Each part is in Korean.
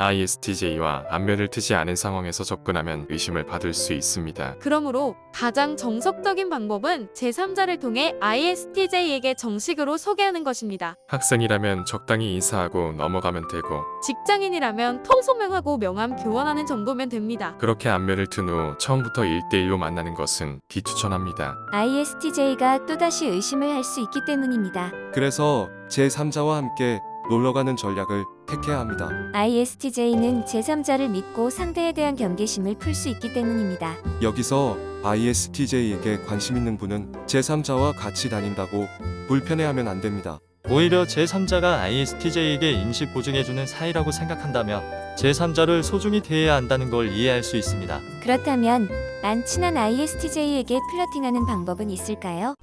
ISTJ와 안면을 트지 않은 상황에서 접근하면 의심을 받을 수 있습니다. 그러므로 가장 정석적인 방법은 제3자를 통해 ISTJ에게 정식으로 소개하는 것입니다. 학생이라면 적당히 인사하고 넘어가면 되고 직장인이라면 통소명하고 명함 교환하는 정도면 됩니다. 그렇게 안면을 튼 후 처음부터 1대1로 만나는 것은 비추천합니다. ISTJ가 또다시 의심을 할 수 있기 때문입니다. 그래서 제3자와 함께 놀러가는 전략을 택해야 합니다. ISTJ는 제3자를 믿고 상대에 대한 경계심을 풀 수 있기 때문입니다. 여기서 ISTJ에게 관심 있는 분은 제3자와 같이 다닌다고 불편해하면 안 됩니다. 오히려 제3자가 ISTJ에게 임시 보증해주는 사이라고 생각한다면 제3자를 소중히 대해야 한다는 걸 이해할 수 있습니다. 그렇다면 안 친한 ISTJ에게 플러팅하는 방법은 있을까요?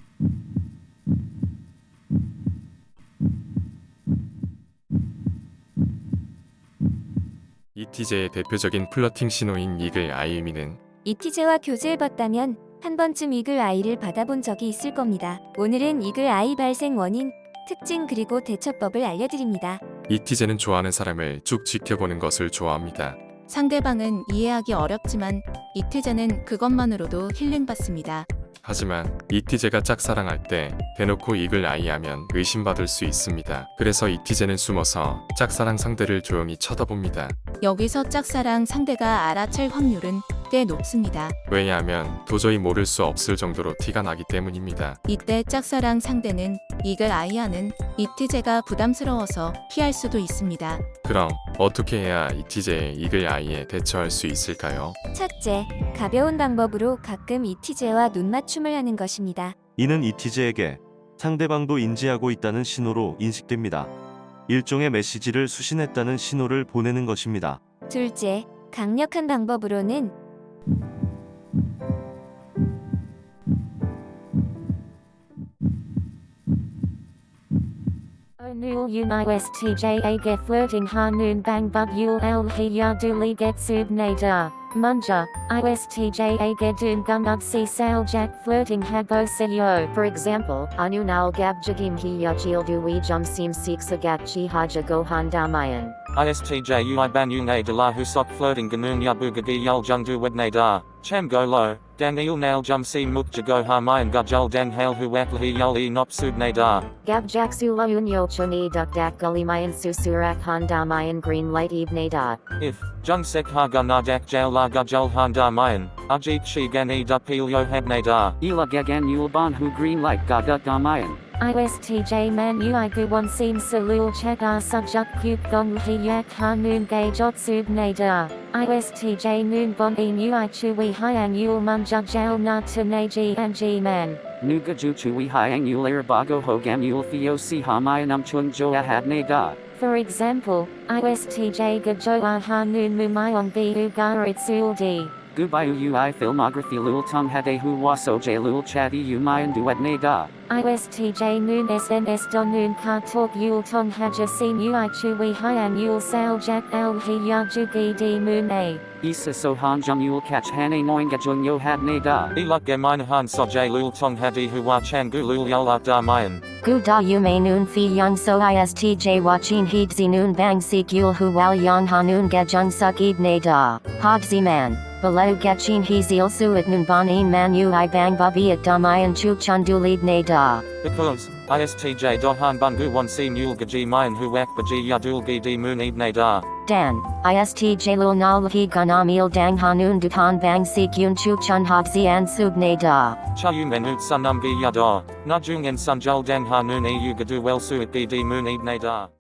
ETJ의 대표적인 플러팅 신호인 이글 아이유미는 ETJ와 교제해봤다면 한 번쯤 이글 아이를 받아본 적이 있을 겁니다. 오늘은 이글 아이 발생 원인, 특징 그리고 대처법을 알려드립니다. ETJ는 좋아하는 사람을 쭉 지켜보는 것을 좋아합니다. 상대방은 이해하기 어렵지만 이태자는 그것만으로도 힐링받습니다. 하지만 ETJ가 짝사랑할 때 대놓고 이글 아이하면 의심받을 수 있습니다. 그래서 ETJ는 숨어서 짝사랑 상대를 조용히 쳐다봅니다. 여기서 짝사랑 상대가 알아챌 확률은 꽤 높습니다. 왜냐하면 도저히 모를 수 없을 정도로 티가 나기 때문입니다. 이때 짝사랑 상대는 이글 아이하는 이태제가 부담스러워서 피할 수도 있습니다. 그럼 어떻게 해야 ETJ의 이글 아이에 대처할 수 있을까요? 첫째, 가벼운 방법으로 가끔 ETJ와 눈 맞춤을 하는 것입니다. 이는 이 티제에게 상대방도 인지하고 있다는 신호로 인식됩니다. 일종의 메시지를 수신했다는 신호를 보내는 것입니다. 둘째, 강력한 방법으로는 Onul hanun bang bug. Munja, ISTJA Gedun Gumnudsi Sail Jack Flirting Habo Sayo. For example, anunal Gab Jagim Hi Yachil Jum Seem Seeks Agat Chi Haja Gohan Damayan. ISTJ ui banyung a de la husok flirting ganun yabugagi yul jungdu wedne da, cham go lo, dang il nail jum si muk jago harmayan gujul dang hail hu waklahi yul e nop subne da. Gab Gabjaksula Unyo Chuni Duk Dak Gulimayan Susurak Han Damayan Green Light Ebne Da. If, jung sek ha gunadak jail la gujul han damayan, Ajit Shigan e Dupilyo Habnadar. Ila Gagan Yulban Hu Green Light Gagut Damayan. ISTJ man ui guwan sim salul chegar subjuk kuk gong hi yak ha gay jotsub nadar. ISTJ noon bon in ui chui hyang yul mun jugjal na tanaji and g man. Nuga ju chui hyang yul erbago hogam yul theo si chung joa ahad. For example, ISTJ gajo aha noon mumayong bi ugaritsul. Gubayu ui filmography lul tung hade hu waso j lul chati umayan duetne da. ISTJ noon SNS don noon ka talk yul tong haja sin ui chui hyang yul sal jak al hiya jugi di moon a. Isa so han jum yul catch hane noing gajung yo hadne da. Eluk ge han so j lul tong hadi hu wa changu lul yul up damayan. Gu da yume noon fi young so istj watchin heedzi noon bang sik yul hu wal yang hanun gajung suk ebne da. Hogzi man. Balayugachin hezilsu at nunbanin manu i bang babi at damayan chukchundulid ne da. Because, istj dohan bungu Wan si mule gaji mayan huwak baji yadul gidi munib ne da. Dan, istj lul nalhi ganamil dang hanun dutan bang si kyun chukchun habzi an sub ne da. Chayung enut sunumgi yada, najung en sunjul dang hanun e yugadu welsu at gidi munib ne da.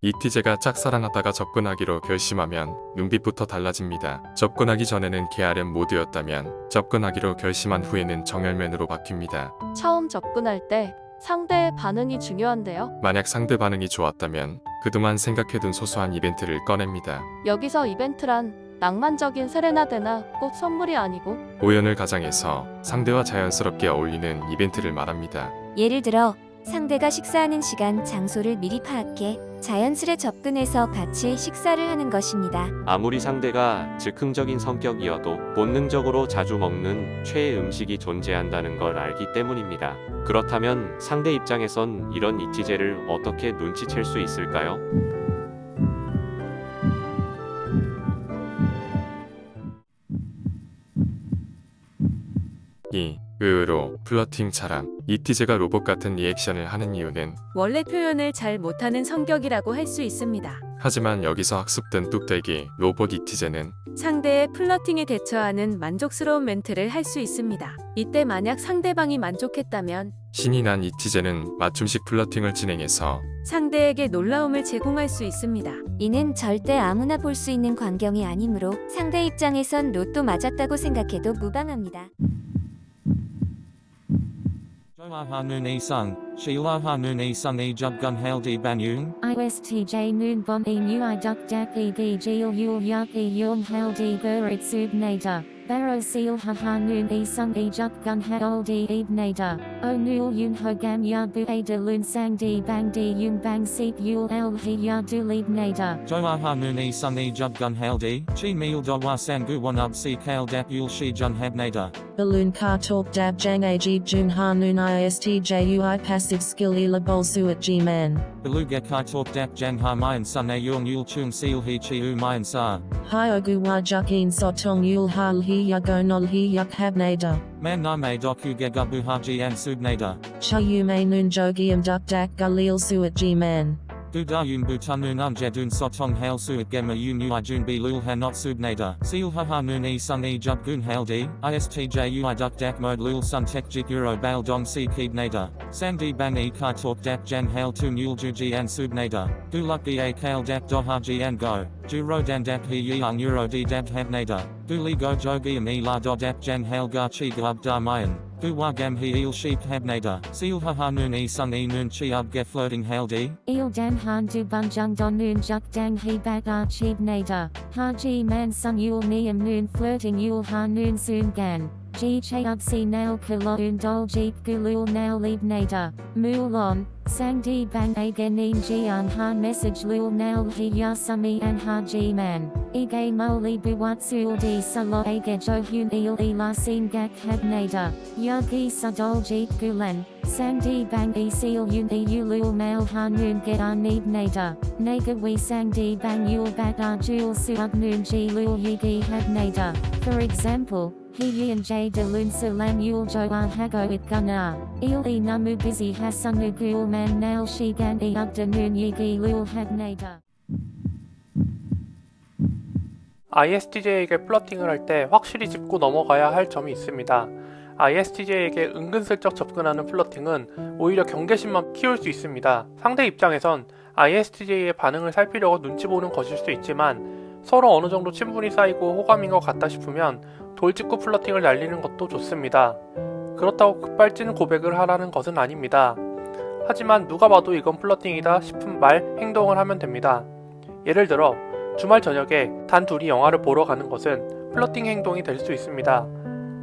ETJ가 짝사랑하다가 접근하기로 결심하면 눈빛부터 달라집니다. 접근하기 전에는 게으름 모드였다면 접근하기로 결심한 후에는 정열면으로 바뀝니다. 처음 접근할 때 상대의 반응이 중요한데요. 만약 상대 반응이 좋았다면 그동안 생각해둔 소소한 이벤트를 꺼냅니다. 여기서 이벤트란 낭만적인 세레나데나 꼭 선물이 아니고 오연을 가장해서 상대와 자연스럽게 어울리는 이벤트를 말합니다. 예를 들어 상대가 식사하는 시간, 장소를 미리 파악해 자연스레 접근해서 같이 식사를 하는 것입니다. 아무리 상대가 즉흥적인 성격이어도 본능적으로 자주 먹는 최애 음식이 존재한다는 걸 알기 때문입니다. 그렇다면 상대 입장에선 이런 잇티제를 어떻게 눈치챌 수 있을까요? 이 의외로 flirting 차람 잇티제가 로봇 같은 리액션을 하는 이유는 원래 표현을 잘 못하는 성격이라고 할 수 있습니다. 하지만 여기서 학습된 뚝배기 로봇 잇티제는 상대의 flirting에 대처하는 만족스러운 멘트를 할 수 있습니다. 이때 만약 상대방이 만족했다면 신이 난 이티제는 맞춤식 플러팅을 진행해서 상대에게 놀라움을 제공할 수 있습니다. 이는 절대 아무나 볼 수 있는 광경이 아니므로 상대 입장에선 로또 맞았다고 생각해도 무방합니다. Doahanun isung, shilahanun isung e. ISTJ e nu i duk dap yul yak e yung sub nader. Baro seal haha nun isung e jubgun eb nader. O nul yun hogam ya bu a de lun sang bang bang seep yul el he ya du lead nader. Doahanun isung e jubgun haldi, chi meal do wa up dap yul shi jun hab nader. Balloon car talk dab jang ajib jun ha noon istjui passive skill ila bolsu at g man. Beluga Kai Talk Dap Jang Ha Mayan Sun Yung Yul Chung Seal He Chi U Mayan Sa. Hi ogu wa jukin sotong yul hal hi yago nol hi yuk habnada. Man Name Doku Gegabu Haji and Subnada. Cha yu may noon jogium duck dak galil su at g Dudayun butanun anjedun sotong hail suat gema unuijun bilul hanot subnada, silhaha nun e sung e jubgun hail di, istj uiduk dak mode lul sun tekjik euro bal dong si keed nada, sandi bang e kai talk dak jan hail tu muljuji an subnada, duluk e a kale dak dohaji an go, juro dan dak he yeung euro di dab habnada, duli go jogi am e la do dak jan hail gachi gub da mayan. Guwagam He Il Sheep Habnada. Seal Haha Noon E Sun E Noon Chi Ub Ge Floating Hail D. Il Dan Han Du Bun Jung Don Noon Juk Dang He Bak Archib Nader. Ha Ji Man Sun Yul Niam Noon Flirting Yul Ha Noon Soon Gan. Ub Nail Kaloon Dol Jeep Gulul Nail Leib Nader. Mulon. Sang Di Bang Aganin Jian Han Message Lul Nail He Yasumi and Ha Ji Man. Ige Moli Buwatsul Di Salo Age Jo Hun Il Sin Gak Hab Nader. Yagi Sadol Jeep Gulen. Sang Di Bang E Seal Yun E Ulul Mail Han Noon Get Need Nader. Naga We Sang Di Bang Yul Bat Ar Jul Noon Ji Lul Yigi Hab Nader. For example, J De Lun Sulan Yul Jo Ar Hago It Gunnar. Il E Namu Busy Hasunu Gul Man Nail Shigan E Ugda Noon Yigi Lul Hab Nader. ISTJ에게 플러팅을 할 때 확실히 짚고 넘어가야 할 점이 있습니다. ISTJ에게 은근슬쩍 접근하는 플러팅은 오히려 경계심만 키울 수 있습니다. 상대 입장에선 ISTJ의 반응을 살피려고 눈치 보는 것일 수 있지만 서로 어느 정도 친분이 쌓이고 호감인 것 같다 싶으면 돌직구 flirting을 날리는 것도 좋습니다. 그렇다고 급발진 고백을 하라는 것은 아닙니다. 하지만 누가 봐도 이건 flirting이다 싶은 말, 행동을 하면 됩니다. 예를 들어 주말 저녁에 단 둘이 영화를 보러 가는 것은 flirting 행동이 될 수 있습니다.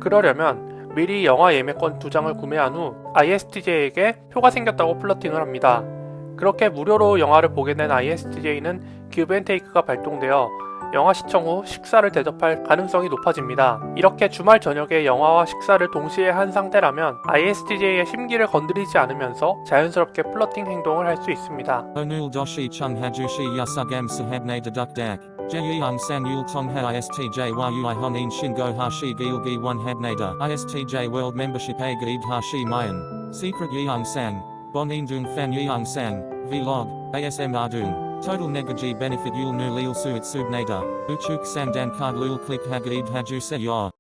그러려면 미리 영화 예매권 두 장을 구매한 후 ISTJ에게 표가 생겼다고 flirting을 합니다. 그렇게 무료로 영화를 보게 된 ISTJ는 기브앤테이크가 발동되어 영화 시청 후 식사를 대접할 가능성이 높아집니다. 이렇게 주말 저녁에 영화와 식사를 동시에 한 상태라면 ISTJ의 심기를 건드리지 않으면서 자연스럽게 플러팅 행동을 할 수 있습니다. Onul Doshi Chung Hajushi Yasugam Sahabnada Duk Dak. Jeyang San Yul Tong Ha ISTJ Yui Honin Shingo Hashi Gilgi 1 Habnada. ISTJ A Gaib Hashi Mayan. Secret Yeong Sang. Bonin Dung Fan Yeong Sang. Vlog. ASM Ardung. Total Negaji Benefit Yul Nu Lil Suit Subnada. Uchuk Sandan Card Lul Click Hagaib Haju Se Yor.